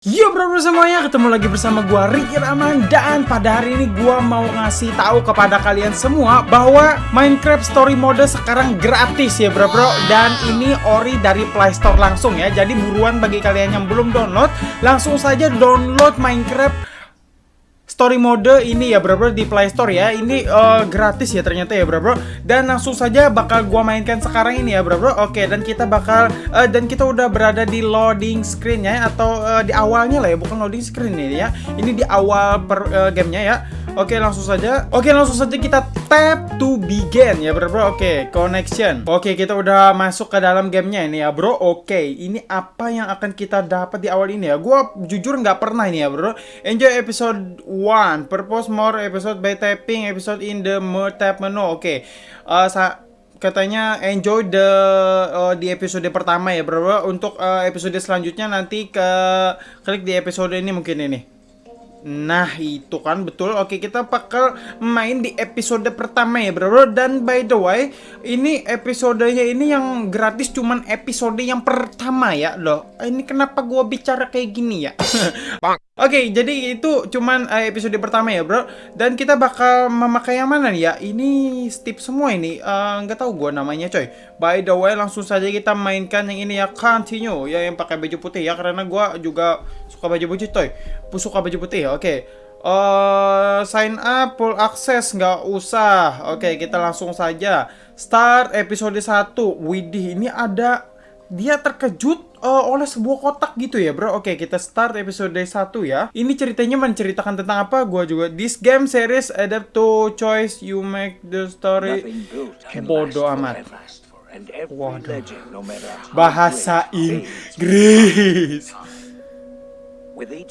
Yo bro, bro semuanya, ketemu lagi bersama gua Ricky Rahman dan pada hari ini gua mau ngasih tahu kepada kalian semua bahwa Minecraft Story Mode sekarang gratis ya bro bro dan ini ori dari Play Store langsung ya. Jadi buruan bagi kalian yang belum download, langsung saja download Minecraft story mode ini ya bro bro di Play Store ya. Ini uh, gratis ya ternyata ya bro bro. Dan langsung saja bakal gua mainkan sekarang ini ya bro bro. Oke dan kita bakal uh, dan kita udah berada di loading screen ya atau uh, di awalnya lah ya bukan loading screen ini ya. Ini di awal per uh, gamenya ya Oke langsung saja. Oke langsung saja kita tap to begin. Ya bro bro. Oke connection. Oke kita udah masuk ke dalam gamenya ini ya bro. Oke ini apa yang akan kita dapat di awal ini ya? Gua jujur nggak pernah ini ya bro. Enjoy episode 1 Purpose more episode by tapping episode in the more tab menu. Oke uh, katanya enjoy the uh, di episode pertama ya bro, bro. untuk uh, episode selanjutnya nanti ke klik di episode ini mungkin ini Nah itu kan betul. Oke kita bakal main di episode pertama ya bro Dan by the way Ini episodenya ini yang gratis cuman episode yang pertama ya Loh. Ini kenapa gua bicara kayak gini ya Oke, okay, jadi itu cuman uh, episode pertama ya, bro. Dan kita bakal memakai yang mana nih ya? Ini step semua ini. Uh, nggak tahu gue namanya, coy. By the way, langsung saja kita mainkan yang ini ya, continue. Ya, yang pakai baju putih ya. Karena gue juga suka baju putih, coy. Suka baju putih ya, oke. Okay. Uh, sign up, full access, nggak usah. Oke, okay, kita langsung saja. Start episode 1. Widih, ini ada... Dia terkejut uh, oleh sebuah kotak gitu ya bro. Oke kita start episode 1 ya. Ini ceritanya menceritakan tentang apa? Gua juga This game series adapt to choice. You make the story Bodoh amat. Waduh. Bahasa Inggris.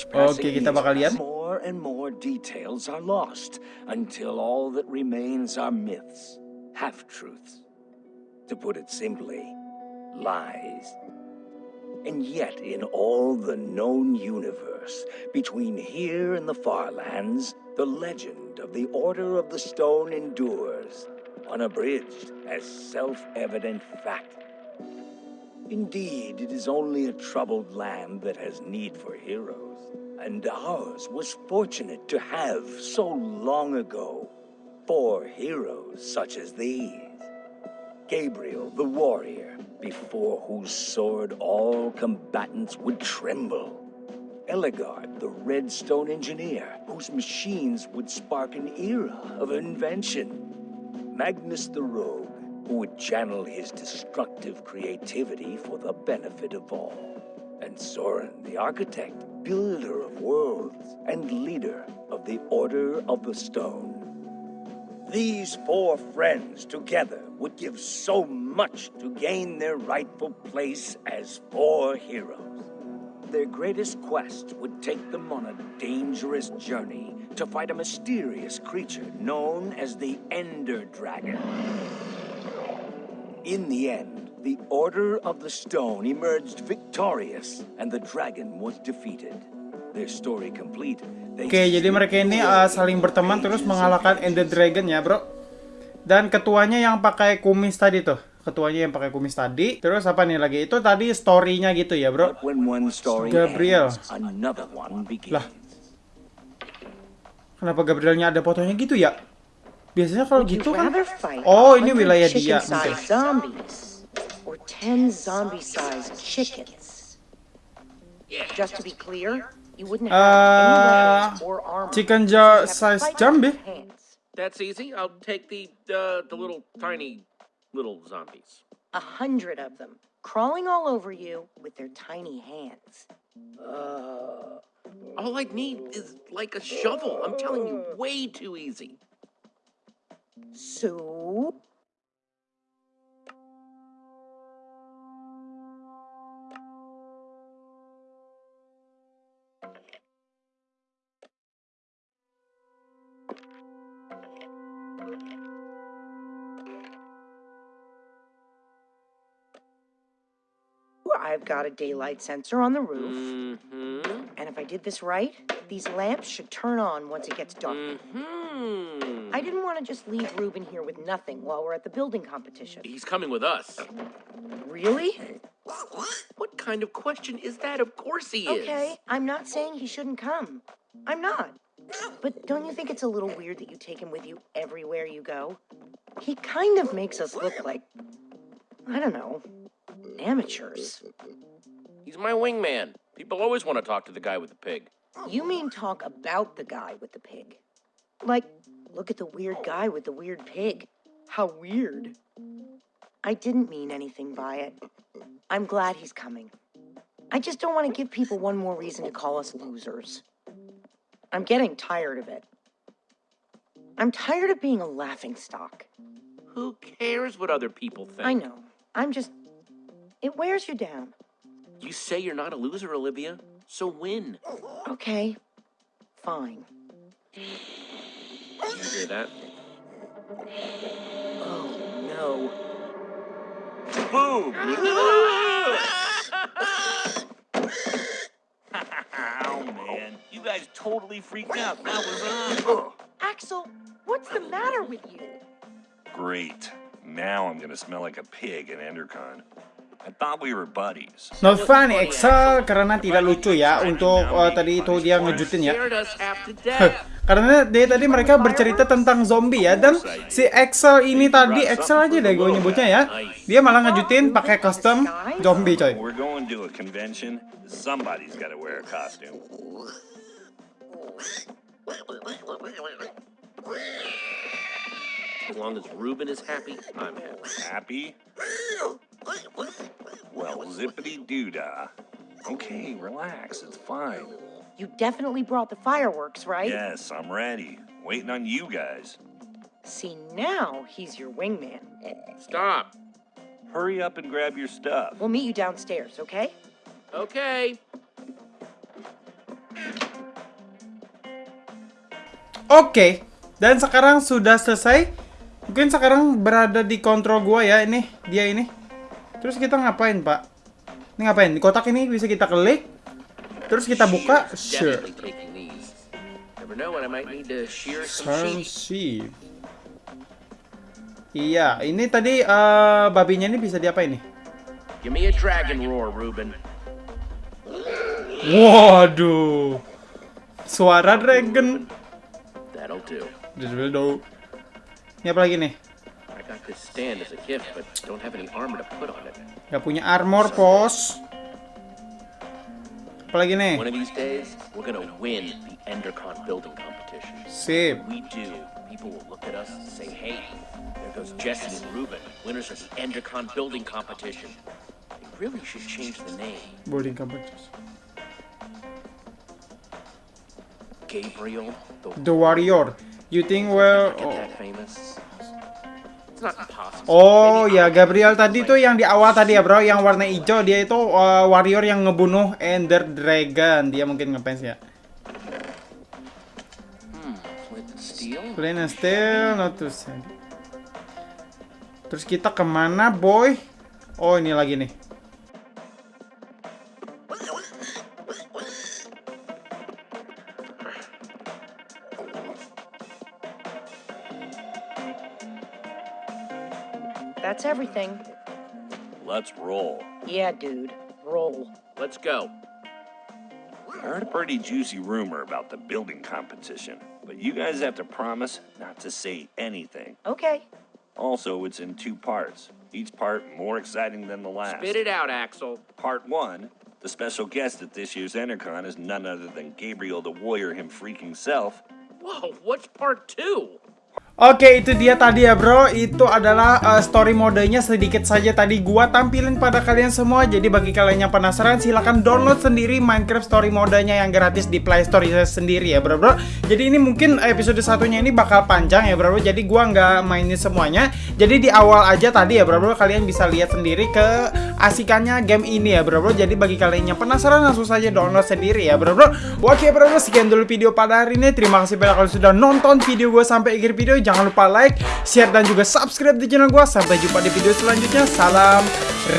Oke kita bakal lihat. more and more details are lost until all that remains are myths, half-truths. To put it simply, lies. And yet, in all the known universe, between here and the far lands, the legend of the Order of the Stone endures, unabridged as self-evident fact. Indeed, it is only a troubled land that has need for heroes, and ours was fortunate to have, so long ago, four heroes such as these. Gabriel the warrior, before whose sword all combatants would tremble. Ellegaard, the redstone engineer, whose machines would spark an era of invention. Magnus the rogue, who would channel his destructive creativity for the benefit of all. And Soren the architect, builder of worlds, and leader of the Order of the Stone. These four friends together would give so much to gain their rightful place as four heroes. Their greatest quest would take them on a dangerous journey to fight a mysterious creature known as the Ender Dragon. In the end, the Order of the Stone emerged victorious, and the dragon was defeated. Their story complete Oke, okay, jadi mereka ini uh, saling berteman terus mengalahkan Ender Dragon ya, bro. Dan ketuanya yang pakai kumis tadi tuh. Ketuanya yang pakai kumis tadi. Terus apa nih lagi? Itu tadi story-nya gitu ya, bro. Gabriel. Lah. Kenapa Gabrielnya ada fotonya gitu ya? Biasanya kalau gitu kan Oh, ini wilayah dia. Just to be clear, You wouldn't have uh, or armor. Chicken jar size zombie. That's easy. I'll take the uh, the little tiny little zombies. A hundred of them, crawling all over you with their tiny hands. Uh, all I need is like a shovel. I'm telling you, way too easy. So I've got a daylight sensor on the roof. Mm-hmm. And if I did this right, these lamps should turn on once it gets dark. Mm-hmm. I didn't want to just leave Ruben here with nothing while we're at the building competition. He's coming with us. Really? What kind of question is that? Of course he is. Okay, I'm not saying he shouldn't come. I'm not. But don't you think it's a little weird that you take him with you everywhere you go? He kind of makes us look like, I don't know, amateurs. He's my wingman. People always want to talk to the guy with the pig. You mean talk about the guy with the pig? Like, look at the weird guy with the weird pig. How weird. I didn't mean anything by it. I'm glad he's coming. I just don't want to give people one more reason to call us losers. I'm getting tired of it. I'm tired of being a laughing stock. Who cares what other people think? I know. I'm just. It wears you down. You say you're not a loser, Olivia, so win. Okay. Fine. You hear that? Oh, no. Boom! oh man, you guys totally freaked out. That was uh, Axel, what's the matter with you? great. Now I'm gonna smell like a pig in Endercon. Funny Excel karena tidak lucu ya untuk uh, tadi itu dia ngejutin ya. Karena dari tadi mereka bercerita tentang zombie ya dan si Excel ini tadi Excel aja deh gue nyebutnya ya. Dia malah ngejutin pakai custom zombie coy. As long as Ruben is happy, I'm happy. Happy? Well, zippity doo dah. Okay, relax. It's fine. You definitely brought the fireworks, right? Yes, I'm ready. Waiting on you guys. See, now he's your wingman. Stop. Hurry up and grab your stuff. We'll meet you downstairs, okay? Okay. Oke, dan sekarang sudah selesai. Mungkin sekarang berada di kontrol gua ya ini, dia ini. Terus kita ngapain, Pak? Ini ngapain? Di kotak ini bisa kita klik. Terus kita buka. Sure. Some sheep. Iya, ini tadi eh, babinya ini bisa diapain nih? Give me a dragon roar, Ruben. Waduh. Suara dragon. That'll do. Ini apa lagi nih? This stand as a gift, but don't have any armor to put on it. Gak punya armor, pos. Apa lagi nih? One of these days, we're gonna win the Endercon building competition. Sip. We do, people will look at us and say, hey, there goes Jesse and Ruben, winners of the Endercon building competition. They really should change the name. Boarding competition. Gabriel the The Warrior. You think well... Get that oh. famous? Oh ya Gabriel tadi tuh yang di awal tadi ya bro, yang warna hijau dia itu uh, warrior yang ngebunuh Ender Dragon. Dia mungkin ngefans ya. Steel? Plain and still, not to send. Terus kita ke mana boy? Oh ini lagi nih. That's everything. Let's roll. Yeah, dude. Roll. Let's go. I heard a pretty juicy rumor about the building competition, but you guys have to promise not to say anything. Okay. Also, it's in two parts, each part more exciting than the last. Spit it out, Axel. Part one, the special guest at this year's Endercon is none other than Gabriel the Warrior him freaking self. Whoa, what's part two? Oke, itu dia tadi ya bro. Itu adalah uh, story modenya sedikit saja tadi gua tampilin pada kalian semua. Jadi bagi kalian yang penasaran silahkan download sendiri Minecraft story modenya yang gratis di Play Store sendiri ya bro bro. Jadi ini mungkin episode satunya ini bakal panjang ya bro bro. Jadi gua nggak mainin semuanya. Jadi di awal aja tadi ya bro bro kalian bisa lihat sendiri ke asikannya game ini ya bro bro. Jadi bagi kalian yang penasaran langsung saja download sendiri ya bro bro. Oke bro bro sekian dulu video pada hari ini. Terima kasih banyak kalian sudah nonton video gue sampai akhir video. Jangan lupa like, share dan juga subscribe di channel gue. Sampai jumpa di video selanjutnya. Salam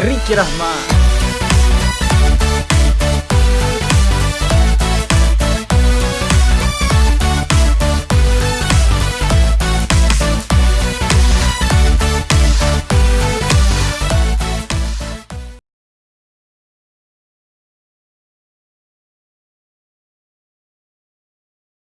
Riki Rahma.